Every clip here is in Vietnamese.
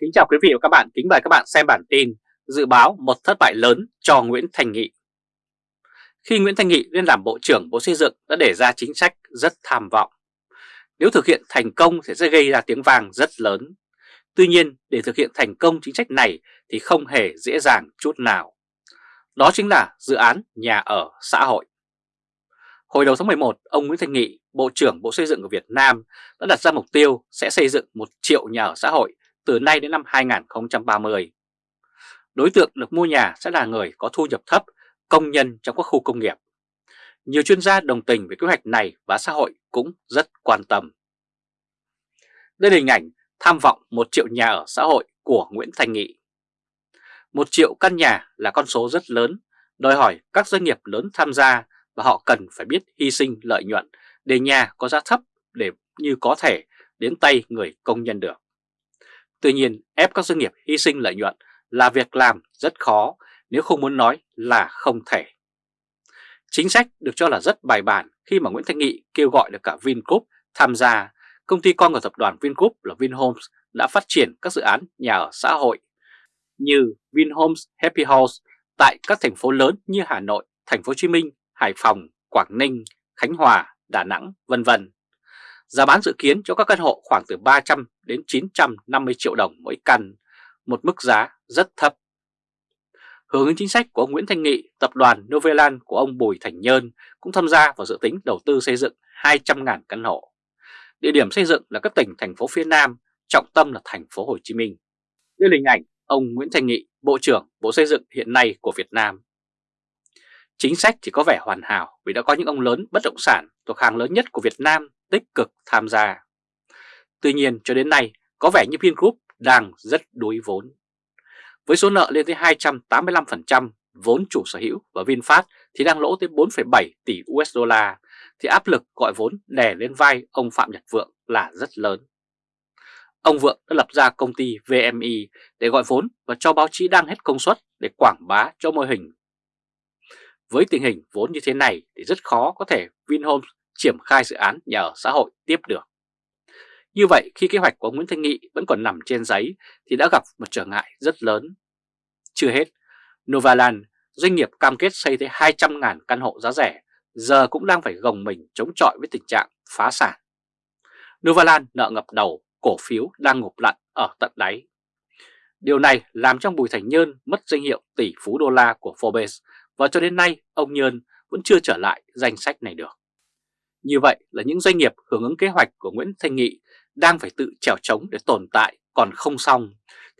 Kính chào quý vị và các bạn, kính mời các bạn xem bản tin Dự báo một thất bại lớn cho Nguyễn Thành Nghị. Khi Nguyễn Thành Nghị lên làm Bộ trưởng Bộ Xây dựng đã đề ra chính sách rất tham vọng. Nếu thực hiện thành công thì sẽ gây ra tiếng vang rất lớn. Tuy nhiên để thực hiện thành công chính sách này thì không hề dễ dàng chút nào. Đó chính là dự án nhà ở xã hội. Hồi đầu tháng 11, ông Nguyễn Thành Nghị, Bộ trưởng Bộ Xây dựng của Việt Nam đã đặt ra mục tiêu sẽ xây dựng 1 triệu nhà ở xã hội từ nay đến năm 2030. Đối tượng được mua nhà sẽ là người có thu nhập thấp, công nhân trong các khu công nghiệp. Nhiều chuyên gia đồng tình về kế hoạch này và xã hội cũng rất quan tâm. Đây là hình ảnh tham vọng 1 triệu nhà ở xã hội của Nguyễn Thành Nghị. 1 triệu căn nhà là con số rất lớn, đòi hỏi các doanh nghiệp lớn tham gia và họ cần phải biết hy sinh lợi nhuận để nhà có giá thấp để như có thể đến tay người công nhân được. Tuy nhiên ép các doanh nghiệp hy sinh lợi nhuận là việc làm rất khó nếu không muốn nói là không thể. Chính sách được cho là rất bài bản khi mà Nguyễn Thanh Nghị kêu gọi được cả Vingroup tham gia, công ty con của tập đoàn Vingroup là Vinhomes đã phát triển các dự án nhà ở xã hội như Vinhomes Happy House tại các thành phố lớn như Hà Nội, Thành phố Hồ Chí Minh, Hải Phòng, Quảng Ninh, Khánh Hòa, Đà Nẵng, vân vân. Giá bán dự kiến cho các căn hộ khoảng từ 300 đến 950 triệu đồng mỗi căn, một mức giá rất thấp. Hướng ứng chính sách của ông Nguyễn Thanh Nghị, tập đoàn Novelan của ông Bùi Thành Nhơn cũng tham gia vào dự tính đầu tư xây dựng 200.000 căn hộ. Địa điểm xây dựng là các tỉnh thành phố phía Nam, trọng tâm là thành phố Hồ Chí Minh. Đây là hình ảnh ông Nguyễn Thanh Nghị, Bộ trưởng Bộ Xây dựng hiện nay của Việt Nam. Chính sách chỉ có vẻ hoàn hảo vì đã có những ông lớn bất động sản thuộc hàng lớn nhất của Việt Nam tích cực tham gia. Tuy nhiên cho đến nay có vẻ như Vingroup đang rất đuối vốn. Với số nợ lên tới 285% vốn chủ sở hữu và VinFast thì đang lỗ tới 4,7 tỷ USD thì áp lực gọi vốn đè lên vai ông Phạm Nhật Vượng là rất lớn. Ông Vượng đã lập ra công ty VMI để gọi vốn và cho báo chí đang hết công suất để quảng bá cho mô hình. Với tình hình vốn như thế này thì rất khó có thể Vinhomes triển khai dự án nhà ở xã hội tiếp được. Như vậy khi kế hoạch của Nguyễn Thanh Nghị vẫn còn nằm trên giấy thì đã gặp một trở ngại rất lớn. Chưa hết, Novaland, doanh nghiệp cam kết xây tới 200.000 căn hộ giá rẻ, giờ cũng đang phải gồng mình chống chọi với tình trạng phá sản. Novaland nợ ngập đầu, cổ phiếu đang ngục lặn ở tận đáy. Điều này làm cho Bùi Thành Nhơn mất danh hiệu tỷ phú đô la của Forbes và cho đến nay ông Nhơn vẫn chưa trở lại danh sách này được. Như vậy là những doanh nghiệp hưởng ứng kế hoạch của Nguyễn Thanh Nghị đang phải tự trèo trống để tồn tại còn không xong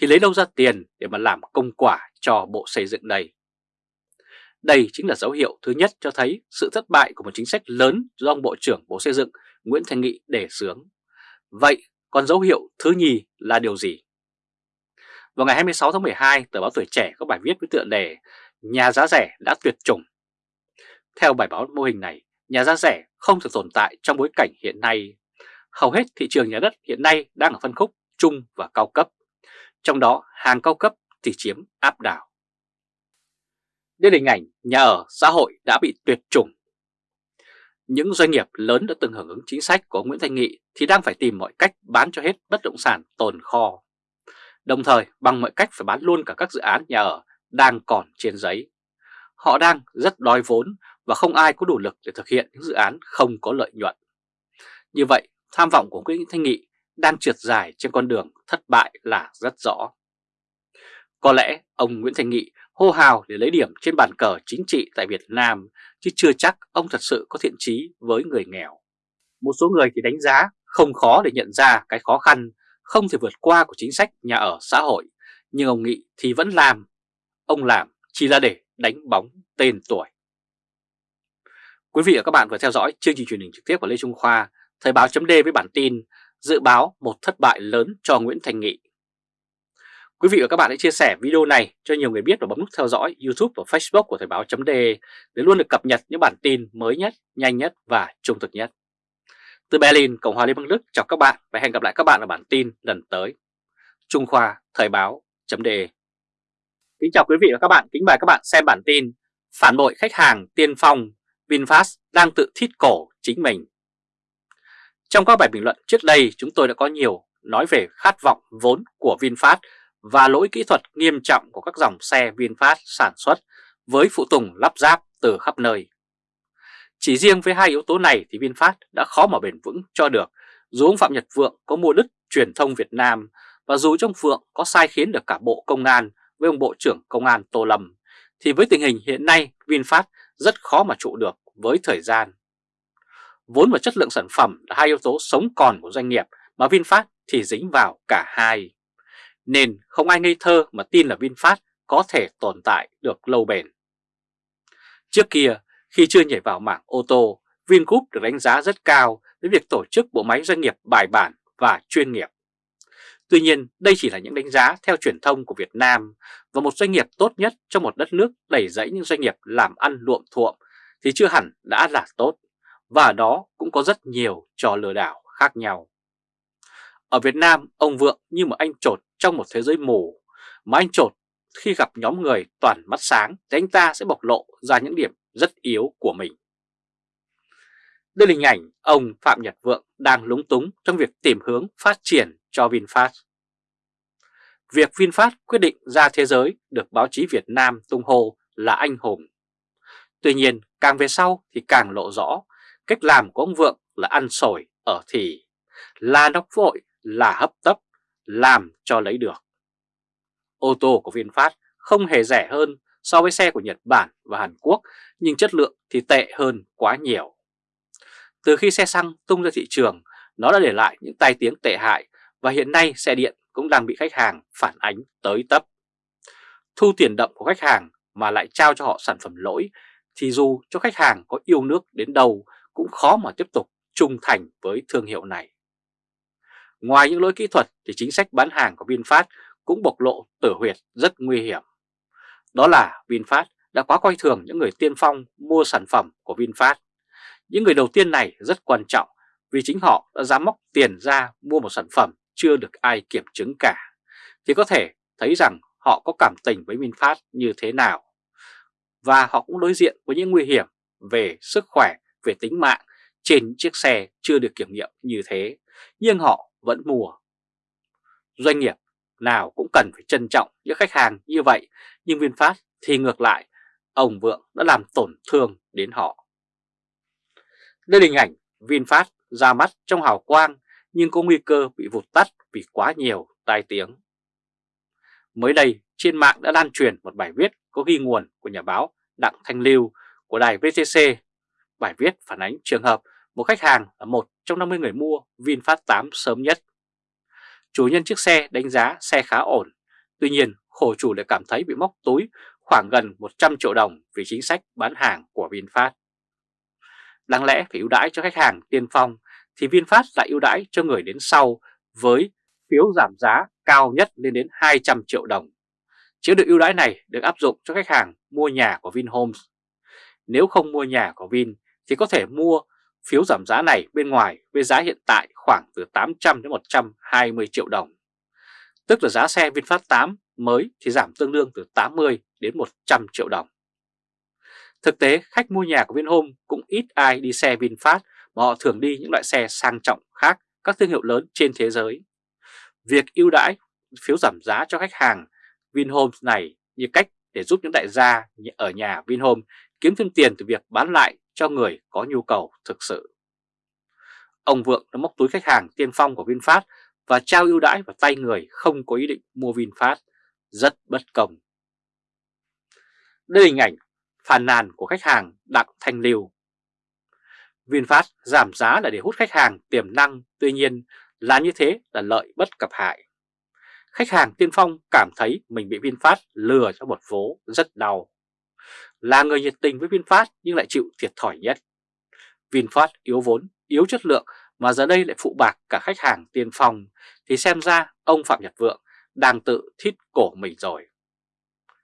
thì lấy đâu ra tiền để mà làm công quả cho Bộ Xây dựng này Đây chính là dấu hiệu thứ nhất cho thấy sự thất bại của một chính sách lớn do ông Bộ trưởng Bộ Xây dựng Nguyễn Thanh Nghị đề xướng. Vậy còn dấu hiệu thứ nhì là điều gì? Vào ngày 26 tháng 12, tờ báo Tuổi Trẻ có bài viết với tựa đề Nhà giá rẻ đã tuyệt chủng. Theo bài báo mô hình này, nhà giá rẻ không thể tồn tại trong bối cảnh hiện nay. Hầu hết thị trường nhà đất hiện nay đang ở phân khúc trung và cao cấp, trong đó hàng cao cấp thì chiếm áp đảo. Đây là hình ảnh nhà ở xã hội đã bị tuyệt chủng. Những doanh nghiệp lớn đã từng hưởng ứng chính sách của Nguyễn Thanh Nghị thì đang phải tìm mọi cách bán cho hết bất động sản tồn kho. Đồng thời bằng mọi cách phải bán luôn cả các dự án nhà ở đang còn trên giấy. Họ đang rất đói vốn và không ai có đủ lực để thực hiện những dự án không có lợi nhuận. Như vậy, tham vọng của Nguyễn Thanh Nghị đang trượt dài trên con đường thất bại là rất rõ. Có lẽ ông Nguyễn Thanh Nghị hô hào để lấy điểm trên bàn cờ chính trị tại Việt Nam, chứ chưa chắc ông thật sự có thiện trí với người nghèo. Một số người thì đánh giá không khó để nhận ra cái khó khăn không thể vượt qua của chính sách nhà ở xã hội, nhưng ông Nghị thì vẫn làm. Ông làm chỉ là để đánh bóng tên tuổi. Quý vị và các bạn vừa theo dõi chương trình truyền hình trực tiếp của Lê Trung Khoa, Thời báo chấm với bản tin Dự báo một thất bại lớn cho Nguyễn Thành Nghị. Quý vị và các bạn hãy chia sẻ video này cho nhiều người biết và bấm nút theo dõi YouTube và Facebook của Thời báo chấm để luôn được cập nhật những bản tin mới nhất, nhanh nhất và trung thực nhất. Từ Berlin, Cộng hòa Liên bang Đức chào các bạn và hẹn gặp lại các bạn ở bản tin lần tới. Trung Khoa Thời báo chấm Kính chào quý vị và các bạn, kính mời các bạn xem bản tin Phản bội khách hàng tiên phong VinFast đang tự thít cổ chính mình. Trong các bài bình luận trước đây, chúng tôi đã có nhiều nói về khát vọng vốn của VinFast và lỗi kỹ thuật nghiêm trọng của các dòng xe VinFast sản xuất với phụ tùng lắp ráp từ khắp nơi. Chỉ riêng với hai yếu tố này thì VinFast đã khó mà bền vững cho được dù ông Phạm Nhật Vượng có mua đứt truyền thông Việt Nam và dù trong Vượng có sai khiến được cả Bộ Công an với ông Bộ trưởng Công an Tô Lâm, thì với tình hình hiện nay, VinFast rất khó mà trụ được với thời gian. Vốn và chất lượng sản phẩm là hai yếu tố sống còn của doanh nghiệp mà VinFast thì dính vào cả hai. Nên không ai ngây thơ mà tin là VinFast có thể tồn tại được lâu bền. Trước kia, khi chưa nhảy vào mảng ô tô, Vingroup được đánh giá rất cao với việc tổ chức bộ máy doanh nghiệp bài bản và chuyên nghiệp. Tuy nhiên, đây chỉ là những đánh giá theo truyền thông của Việt Nam và một doanh nghiệp tốt nhất trong một đất nước đầy dẫy những doanh nghiệp làm ăn luộm thuộm thì chưa hẳn đã là tốt, và đó cũng có rất nhiều trò lừa đảo khác nhau. Ở Việt Nam, ông Vượng như một anh trột trong một thế giới mù, mà anh trột khi gặp nhóm người toàn mắt sáng thì anh ta sẽ bộc lộ ra những điểm rất yếu của mình. Đây là hình ảnh ông Phạm Nhật Vượng đang lúng túng trong việc tìm hướng phát triển cho VinFast. Việc VinFast quyết định ra thế giới được báo chí Việt Nam tung hô là anh hùng. Tuy nhiên, càng về sau thì càng lộ rõ cách làm của ông Vượng là ăn sổi ở thì, là nóc vội, là hấp tấp, làm cho lấy được. Ô tô của VinFast không hề rẻ hơn so với xe của Nhật Bản và Hàn Quốc, nhưng chất lượng thì tệ hơn quá nhiều. Từ khi xe xăng tung ra thị trường, nó đã để lại những tai tiếng tệ hại và hiện nay xe điện cũng đang bị khách hàng phản ánh tới tấp. Thu tiền đậm của khách hàng mà lại trao cho họ sản phẩm lỗi thì dù cho khách hàng có yêu nước đến đâu cũng khó mà tiếp tục trung thành với thương hiệu này. Ngoài những lỗi kỹ thuật thì chính sách bán hàng của VinFast cũng bộc lộ tử huyệt rất nguy hiểm. Đó là VinFast đã quá coi thường những người tiên phong mua sản phẩm của VinFast. Những người đầu tiên này rất quan trọng vì chính họ đã dám móc tiền ra mua một sản phẩm chưa được ai kiểm chứng cả, thì có thể thấy rằng họ có cảm tình với VinFast như thế nào. Và họ cũng đối diện với những nguy hiểm về sức khỏe, về tính mạng trên chiếc xe chưa được kiểm nghiệm như thế, nhưng họ vẫn mua. Doanh nghiệp nào cũng cần phải trân trọng những khách hàng như vậy, nhưng VinFast thì ngược lại, ông Vượng đã làm tổn thương đến họ. Đây là hình ảnh VinFast ra mắt trong hào quang nhưng có nguy cơ bị vụt tắt vì quá nhiều tai tiếng. Mới đây, trên mạng đã lan truyền một bài viết có ghi nguồn của nhà báo Đặng Thanh Lưu của đài VTC. Bài viết phản ánh trường hợp một khách hàng là một trong 50 người mua VinFast 8 sớm nhất. Chủ nhân chiếc xe đánh giá xe khá ổn, tuy nhiên khổ chủ lại cảm thấy bị móc túi khoảng gần 100 triệu đồng vì chính sách bán hàng của VinFast. Đáng lẽ phải ưu đãi cho khách hàng tiên phong, thì VinFast lại ưu đãi cho người đến sau với phiếu giảm giá cao nhất lên đến 200 triệu đồng. Chế độ ưu đãi này được áp dụng cho khách hàng mua nhà của Vinhomes. Nếu không mua nhà của Vin thì có thể mua phiếu giảm giá này bên ngoài với giá hiện tại khoảng từ 800 đến 120 triệu đồng. Tức là giá xe VinFast 8 mới thì giảm tương đương từ 80 đến 100 triệu đồng. Thực tế, khách mua nhà của Vinhome cũng ít ai đi xe VinFast mà họ thường đi những loại xe sang trọng khác các thương hiệu lớn trên thế giới. Việc ưu đãi phiếu giảm giá cho khách hàng Vinhome này như cách để giúp những đại gia ở nhà Vinhome kiếm thêm tiền từ việc bán lại cho người có nhu cầu thực sự. Ông Vượng đã móc túi khách hàng tiên phong của VinFast và trao ưu đãi vào tay người không có ý định mua VinFast, rất bất công. Đây là hình ảnh phàn nàn của khách hàng Đặng Thanh Liêu. VinFast giảm giá là để hút khách hàng tiềm năng, tuy nhiên là như thế là lợi bất cập hại. Khách hàng tiên phong cảm thấy mình bị VinFast lừa cho một vố rất đau. Là người nhiệt tình với VinFast nhưng lại chịu thiệt thòi nhất. VinFast yếu vốn, yếu chất lượng mà giờ đây lại phụ bạc cả khách hàng tiên phong thì xem ra ông Phạm Nhật Vượng đang tự thít cổ mình rồi.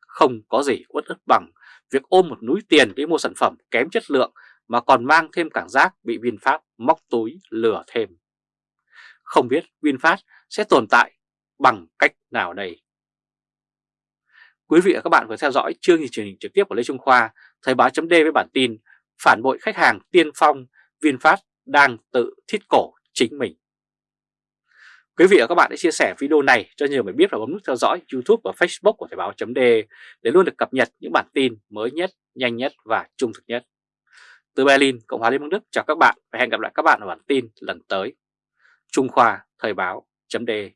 Không có gì uất ức bằng việc ôm một núi tiền để mua sản phẩm kém chất lượng mà còn mang thêm cảm giác bị VinFast móc túi lừa thêm. Không biết VinFast sẽ tồn tại bằng cách nào đây? Quý vị và các bạn vừa theo dõi chương trình truyền hình trực tiếp của Lê Trung Khoa, Thời báo chấm với bản tin Phản bội khách hàng tiên phong, VinFast đang tự thiết cổ chính mình. Quý vị và các bạn hãy chia sẻ video này cho nhiều người biết và bấm nút theo dõi YouTube và Facebook của Thời báo .de để luôn được cập nhật những bản tin mới nhất, nhanh nhất và trung thực nhất. Từ Berlin, Cộng hòa Liên bang Đức chào các bạn và hẹn gặp lại các bạn ở bản tin lần tới. Trung Khoa Thời báo .de